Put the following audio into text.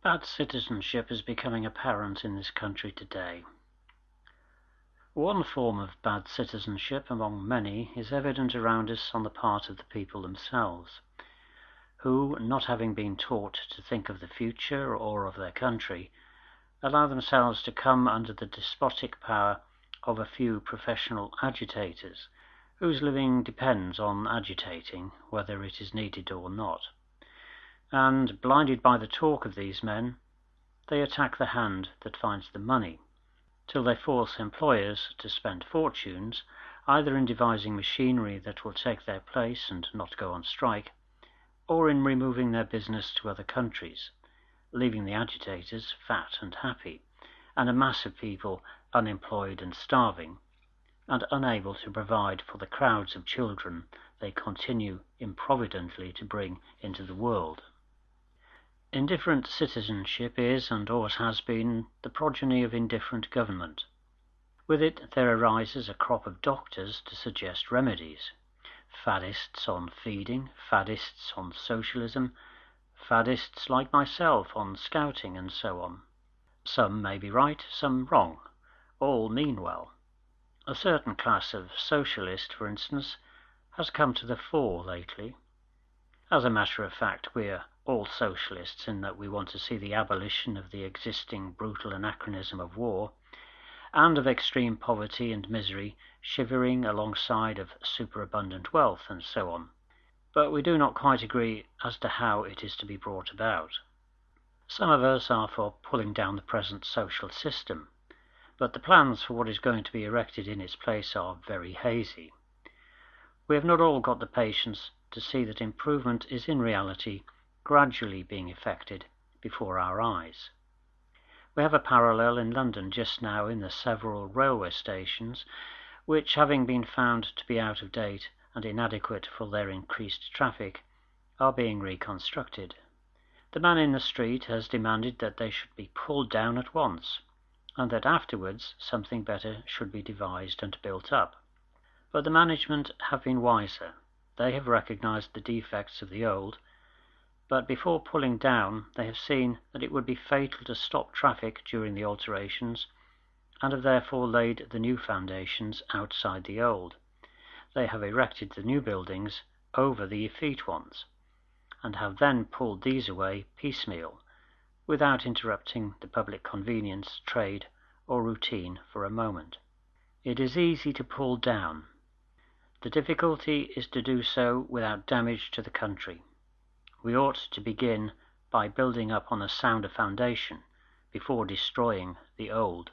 Bad citizenship is becoming apparent in this country today. One form of bad citizenship among many is evident around us on the part of the people themselves, who, not having been taught to think of the future or of their country, allow themselves to come under the despotic power of a few professional agitators, whose living depends on agitating, whether it is needed or not and, blinded by the talk of these men, they attack the hand that finds the money, till they force employers to spend fortunes, either in devising machinery that will take their place and not go on strike, or in removing their business to other countries, leaving the agitators fat and happy, and a mass of people unemployed and starving, and unable to provide for the crowds of children they continue improvidently to bring into the world. Indifferent citizenship is, and always has been, the progeny of indifferent government. With it there arises a crop of doctors to suggest remedies, faddists on feeding, faddists on socialism, faddists like myself on scouting, and so on. Some may be right, some wrong, all mean well. A certain class of socialist, for instance, has come to the fore lately. As a matter of fact, we're all socialists in that we want to see the abolition of the existing brutal anachronism of war, and of extreme poverty and misery shivering alongside of superabundant wealth, and so on. But we do not quite agree as to how it is to be brought about. Some of us are for pulling down the present social system, but the plans for what is going to be erected in its place are very hazy. We have not all got the patience to see that improvement is in reality gradually being effected before our eyes. We have a parallel in London just now in the several railway stations, which, having been found to be out of date and inadequate for their increased traffic, are being reconstructed. The man in the street has demanded that they should be pulled down at once, and that afterwards something better should be devised and built up. But the management have been wiser. They have recognized the defects of the old but before pulling down they have seen that it would be fatal to stop traffic during the alterations, and have therefore laid the new foundations outside the old. They have erected the new buildings over the effete ones, and have then pulled these away piecemeal, without interrupting the public convenience, trade, or routine for a moment. It is easy to pull down. The difficulty is to do so without damage to the country we ought to begin by building up on a sounder foundation before destroying the old.